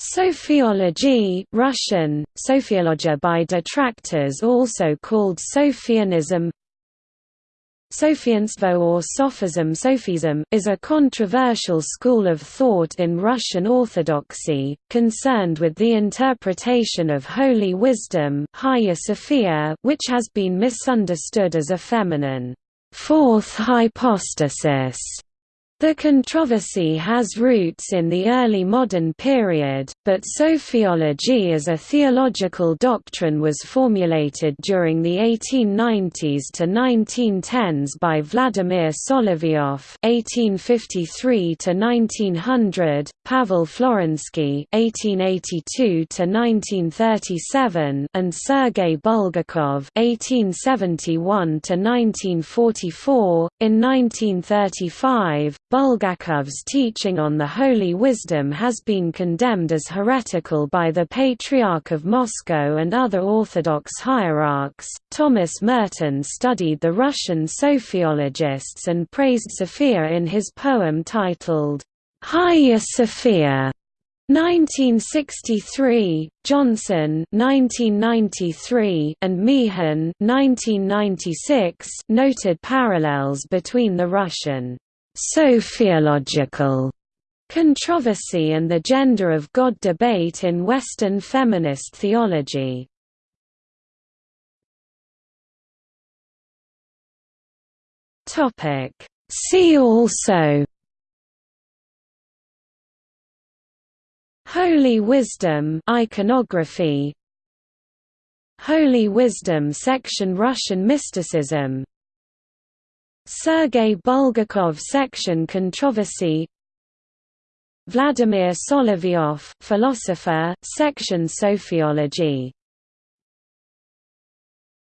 Sophiology Russian, Sophiologia by detractors also called Sophianism. Sophianstvo or Sophism Sophism is a controversial school of thought in Russian Orthodoxy, concerned with the interpretation of holy wisdom which has been misunderstood as a feminine fourth hypostasis the controversy has roots in the early modern period, but sophiology as a theological doctrine was formulated during the 1890s to 1910s by Vladimir Solovyov (1853–1900), Pavel Florensky (1882–1937), and Sergei Bulgakov (1871–1944). In 1935, Bulgakov's teaching on the holy wisdom has been condemned as heretical by the Patriarch of Moscow and other Orthodox hierarchs. Thomas Merton studied the Russian sophiologists and praised Sophia in his poem titled, Hagia Sophia. 1963, Johnson 1993, and Meehan 1996 noted parallels between the Russian Sophiological controversy and the gender of God debate in Western feminist theology. See also Holy Wisdom iconography Holy Wisdom section Russian mysticism Sergei Bulgakov section controversy. Vladimir Solovyov philosopher section Sophiology